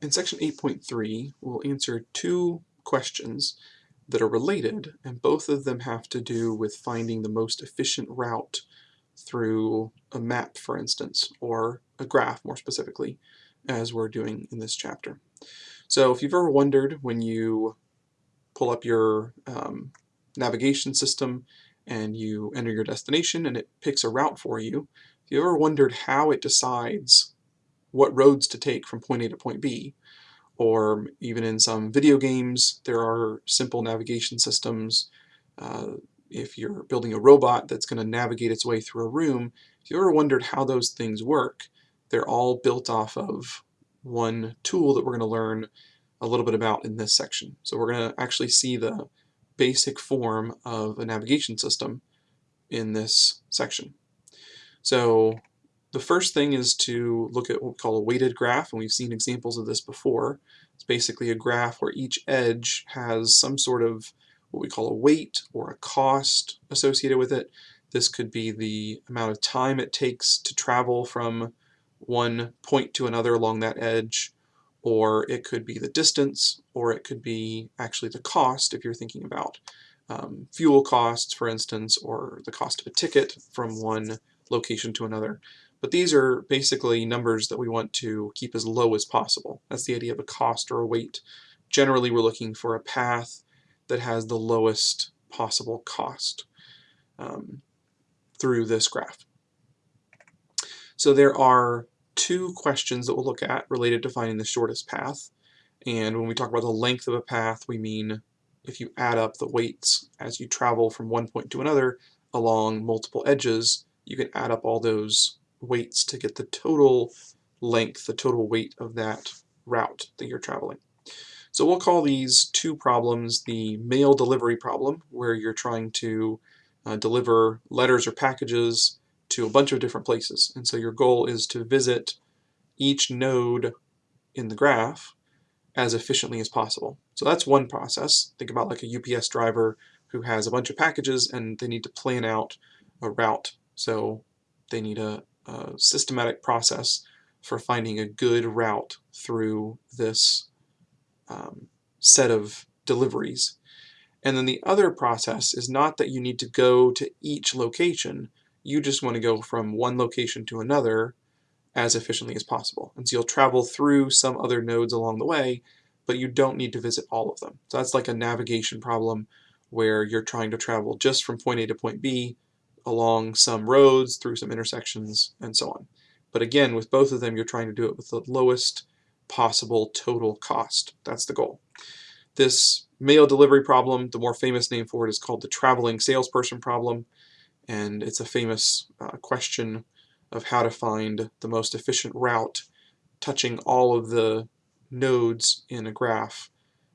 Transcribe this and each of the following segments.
In section 8.3, we'll answer two questions that are related, and both of them have to do with finding the most efficient route through a map, for instance, or a graph more specifically, as we're doing in this chapter. So if you've ever wondered when you pull up your um, navigation system and you enter your destination and it picks a route for you, if you ever wondered how it decides what roads to take from point A to point B, or even in some video games, there are simple navigation systems. Uh, if you're building a robot that's going to navigate its way through a room, if you ever wondered how those things work, they're all built off of one tool that we're going to learn a little bit about in this section. So we're going to actually see the basic form of a navigation system in this section. So the first thing is to look at what we call a weighted graph, and we've seen examples of this before. It's basically a graph where each edge has some sort of what we call a weight or a cost associated with it. This could be the amount of time it takes to travel from one point to another along that edge, or it could be the distance, or it could be actually the cost if you're thinking about um, fuel costs, for instance, or the cost of a ticket from one location to another. But these are basically numbers that we want to keep as low as possible. That's the idea of a cost or a weight. Generally, we're looking for a path that has the lowest possible cost um, through this graph. So there are two questions that we'll look at related to finding the shortest path. And when we talk about the length of a path, we mean if you add up the weights as you travel from one point to another along multiple edges, you can add up all those weights to get the total length, the total weight of that route that you're traveling. So we'll call these two problems the mail delivery problem, where you're trying to uh, deliver letters or packages to a bunch of different places. And so your goal is to visit each node in the graph as efficiently as possible. So that's one process. Think about like a UPS driver who has a bunch of packages and they need to plan out a route. So they need a, a systematic process for finding a good route through this um, set of deliveries. And then the other process is not that you need to go to each location, you just want to go from one location to another as efficiently as possible. And so you'll travel through some other nodes along the way, but you don't need to visit all of them. So that's like a navigation problem where you're trying to travel just from point A to point B along some roads, through some intersections, and so on. But again, with both of them, you're trying to do it with the lowest possible total cost. That's the goal. This mail delivery problem, the more famous name for it is called the traveling salesperson problem, and it's a famous uh, question of how to find the most efficient route touching all of the nodes in a graph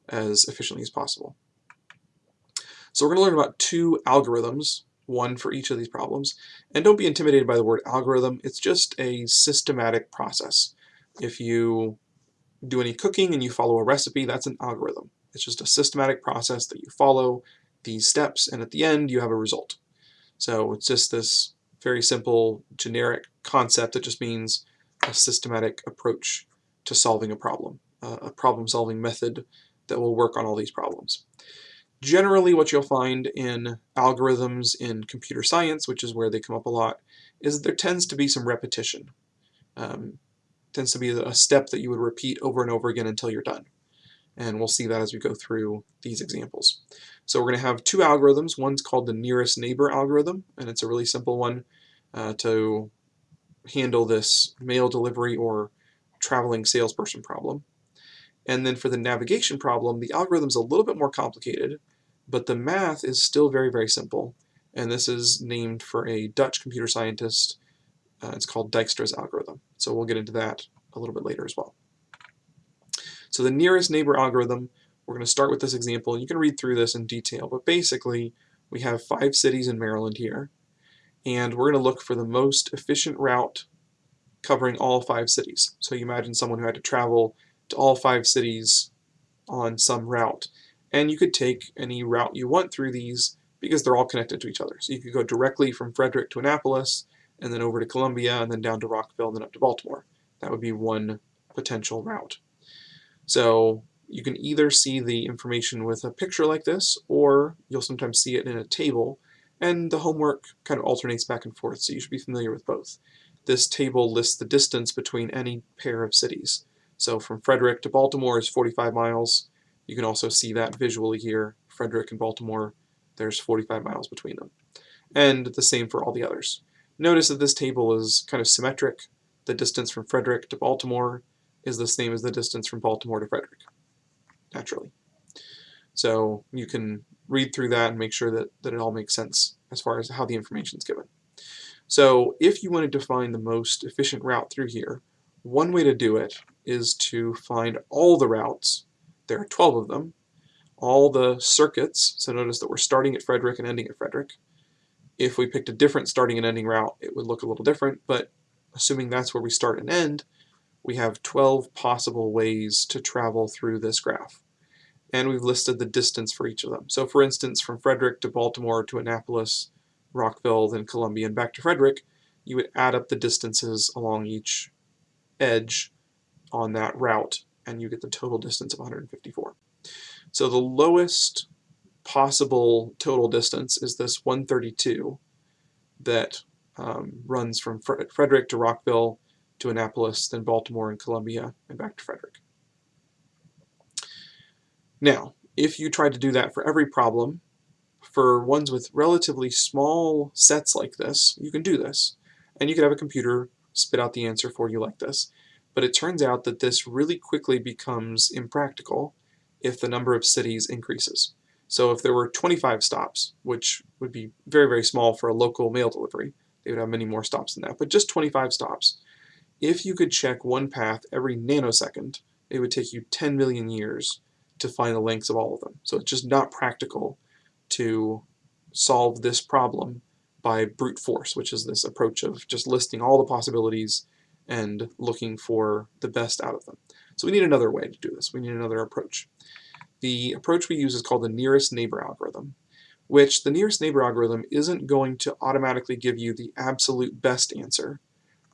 as efficiently as possible. So we're going to learn about two algorithms one for each of these problems. And don't be intimidated by the word algorithm, it's just a systematic process. If you do any cooking and you follow a recipe, that's an algorithm. It's just a systematic process that you follow these steps and at the end you have a result. So it's just this very simple generic concept that just means a systematic approach to solving a problem, uh, a problem solving method that will work on all these problems. Generally what you'll find in algorithms in computer science, which is where they come up a lot, is there tends to be some repetition. Um, tends to be a step that you would repeat over and over again until you're done. And we'll see that as we go through these examples. So we're going to have two algorithms. One's called the nearest neighbor algorithm, and it's a really simple one uh, to handle this mail delivery or traveling salesperson problem. And then for the navigation problem, the algorithm's a little bit more complicated, but the math is still very, very simple. And this is named for a Dutch computer scientist. Uh, it's called Dijkstra's algorithm. So we'll get into that a little bit later as well. So the nearest neighbor algorithm, we're going to start with this example. You can read through this in detail, but basically we have five cities in Maryland here, and we're going to look for the most efficient route covering all five cities. So you imagine someone who had to travel to all five cities on some route. And you could take any route you want through these because they're all connected to each other. So you could go directly from Frederick to Annapolis, and then over to Columbia, and then down to Rockville, and then up to Baltimore. That would be one potential route. So you can either see the information with a picture like this, or you'll sometimes see it in a table, and the homework kind of alternates back and forth, so you should be familiar with both. This table lists the distance between any pair of cities. So from Frederick to Baltimore is 45 miles. You can also see that visually here. Frederick and Baltimore, there's 45 miles between them. And the same for all the others. Notice that this table is kind of symmetric. The distance from Frederick to Baltimore is the same as the distance from Baltimore to Frederick, naturally. So you can read through that and make sure that, that it all makes sense as far as how the information is given. So if you wanted to find the most efficient route through here, one way to do it is to find all the routes, there are 12 of them, all the circuits, so notice that we're starting at Frederick and ending at Frederick. If we picked a different starting and ending route, it would look a little different, but assuming that's where we start and end, we have 12 possible ways to travel through this graph. And we've listed the distance for each of them. So for instance, from Frederick to Baltimore to Annapolis, Rockville, then Columbia, and back to Frederick, you would add up the distances along each edge on that route, and you get the total distance of 154. So the lowest possible total distance is this 132 that um, runs from Frederick to Rockville to Annapolis, then Baltimore and Columbia, and back to Frederick. Now, if you tried to do that for every problem, for ones with relatively small sets like this, you can do this. And you could have a computer spit out the answer for you like this. But it turns out that this really quickly becomes impractical if the number of cities increases. So if there were 25 stops, which would be very, very small for a local mail delivery, they would have many more stops than that, but just 25 stops. If you could check one path every nanosecond, it would take you 10 million years to find the lengths of all of them. So it's just not practical to solve this problem by brute force, which is this approach of just listing all the possibilities and looking for the best out of them. So we need another way to do this. We need another approach. The approach we use is called the nearest neighbor algorithm, which the nearest neighbor algorithm isn't going to automatically give you the absolute best answer,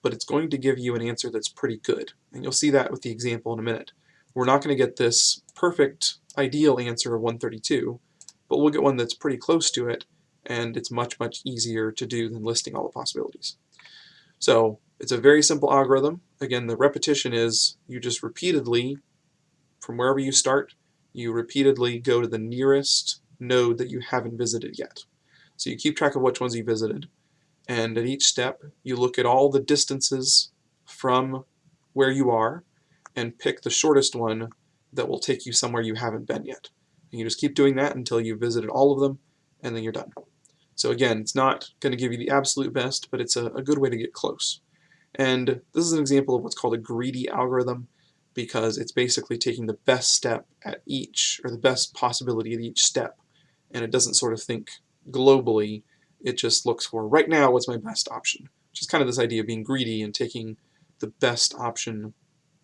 but it's going to give you an answer that's pretty good. And you'll see that with the example in a minute. We're not going to get this perfect ideal answer of 132, but we'll get one that's pretty close to it, and it's much, much easier to do than listing all the possibilities. So it's a very simple algorithm. Again, the repetition is you just repeatedly, from wherever you start, you repeatedly go to the nearest node that you haven't visited yet. So you keep track of which ones you visited, and at each step you look at all the distances from where you are and pick the shortest one that will take you somewhere you haven't been yet. And you just keep doing that until you've visited all of them, and then you're done. So again, it's not going to give you the absolute best, but it's a, a good way to get close. And this is an example of what's called a greedy algorithm because it's basically taking the best step at each, or the best possibility at each step, and it doesn't sort of think globally, it just looks for, right now, what's my best option, which is kind of this idea of being greedy and taking the best option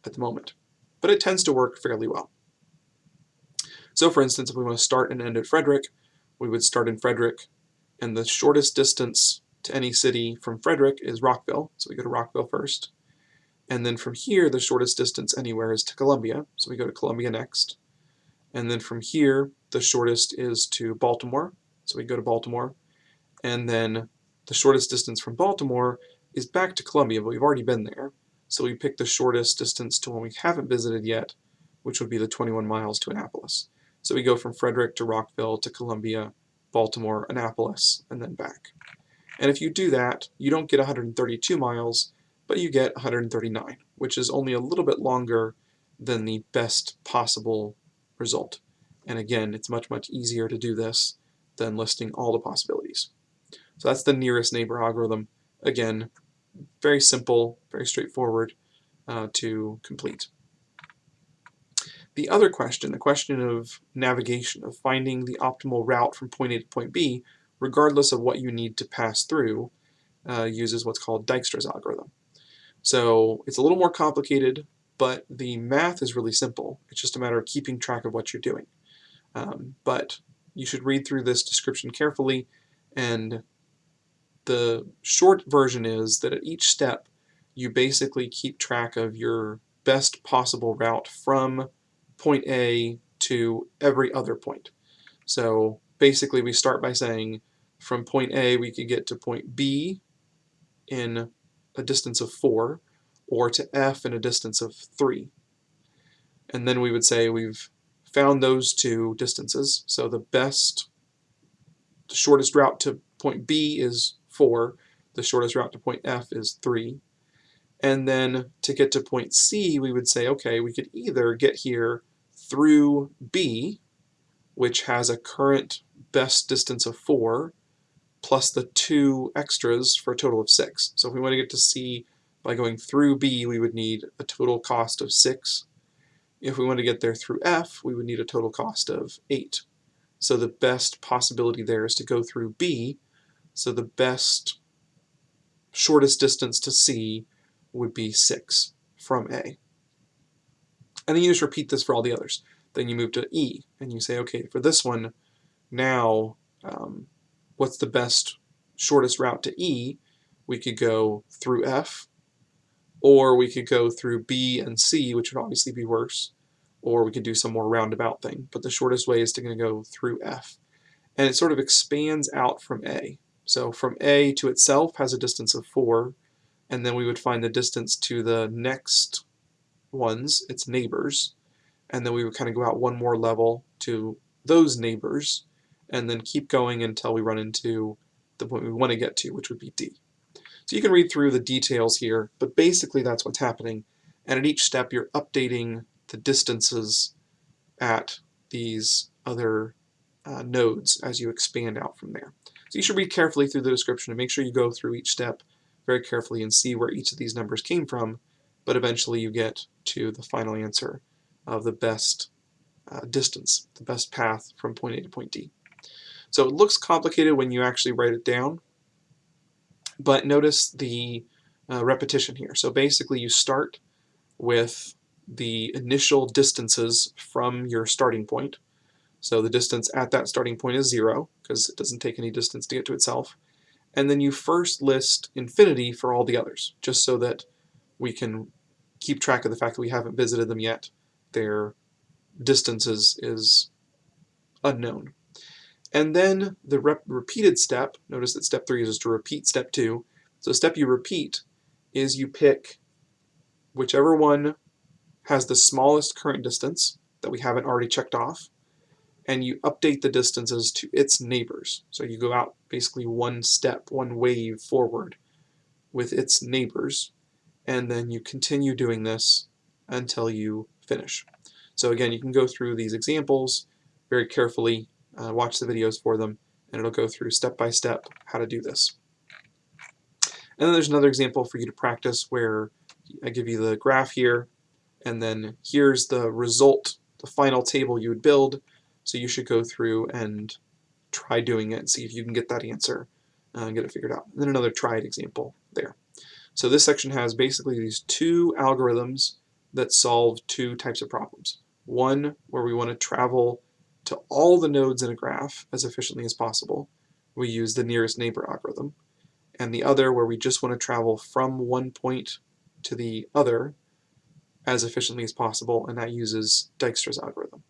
at the moment. But it tends to work fairly well. So for instance, if we want to start and end at Frederick, we would start in Frederick, and the shortest distance to any city from Frederick is Rockville, so we go to Rockville first. And then from here, the shortest distance anywhere is to Columbia, so we go to Columbia next. And then from here, the shortest is to Baltimore, so we go to Baltimore. And then the shortest distance from Baltimore is back to Columbia, but we've already been there. So we pick the shortest distance to one we haven't visited yet, which would be the 21 miles to Annapolis. So we go from Frederick to Rockville to Columbia, Baltimore, Annapolis, and then back. And if you do that, you don't get 132 miles, but you get 139, which is only a little bit longer than the best possible result. And again, it's much, much easier to do this than listing all the possibilities. So that's the nearest neighbor algorithm. Again, very simple, very straightforward uh, to complete. The other question, the question of navigation, of finding the optimal route from point A to point B, regardless of what you need to pass through, uh, uses what's called Dijkstra's algorithm. So it's a little more complicated, but the math is really simple. It's just a matter of keeping track of what you're doing. Um, but you should read through this description carefully, and the short version is that at each step, you basically keep track of your best possible route from point A to every other point. So basically we start by saying from point A we could get to point B in a distance of 4 or to F in a distance of 3. And then we would say we've found those two distances. So the best, the shortest route to point B is 4, the shortest route to point F is 3. And then to get to point C, we would say, okay, we could either get here through B, which has a current best distance of 4, plus the two extras for a total of 6. So if we want to get to C by going through B, we would need a total cost of 6. If we want to get there through F, we would need a total cost of 8. So the best possibility there is to go through B, so the best shortest distance to C would be 6 from A. And then you just repeat this for all the others. Then you move to E, and you say, okay, for this one, now um, what's the best shortest route to E? We could go through F, or we could go through B and C, which would obviously be worse, or we could do some more roundabout thing. But the shortest way is to to go through F. And it sort of expands out from A. So from A to itself has a distance of 4, and then we would find the distance to the next ones, its neighbors, and then we would kind of go out one more level to those neighbors, and then keep going until we run into the point we want to get to, which would be D. So you can read through the details here, but basically that's what's happening. And at each step, you're updating the distances at these other uh, nodes as you expand out from there. So you should read carefully through the description and make sure you go through each step very carefully and see where each of these numbers came from, but eventually you get to the final answer of the best uh, distance, the best path from point A to point D. So it looks complicated when you actually write it down, but notice the uh, repetition here. So basically you start with the initial distances from your starting point. So the distance at that starting point is zero, because it doesn't take any distance to get to itself and then you first list infinity for all the others, just so that we can keep track of the fact that we haven't visited them yet. Their distance is, is unknown. And then the repeated step, notice that step three is to repeat step two. So step you repeat is you pick whichever one has the smallest current distance that we haven't already checked off, and you update the distances to its neighbors. So you go out basically one step, one wave forward with its neighbors, and then you continue doing this until you finish. So again, you can go through these examples very carefully, uh, watch the videos for them, and it'll go through step by step how to do this. And then there's another example for you to practice where I give you the graph here, and then here's the result, the final table you would build, so you should go through and try doing it and see if you can get that answer uh, and get it figured out. And then another tried example there. So this section has basically these two algorithms that solve two types of problems. One where we want to travel to all the nodes in a graph as efficiently as possible. We use the nearest neighbor algorithm. And the other where we just want to travel from one point to the other as efficiently as possible, and that uses Dijkstra's algorithm.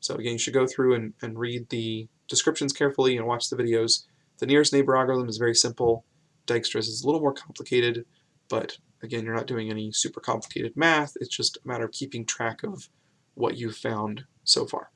So again, you should go through and, and read the descriptions carefully and watch the videos. The nearest neighbor algorithm is very simple. Dijkstra's is a little more complicated, but again, you're not doing any super complicated math. It's just a matter of keeping track of what you've found so far.